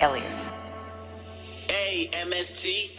Elias. A M S T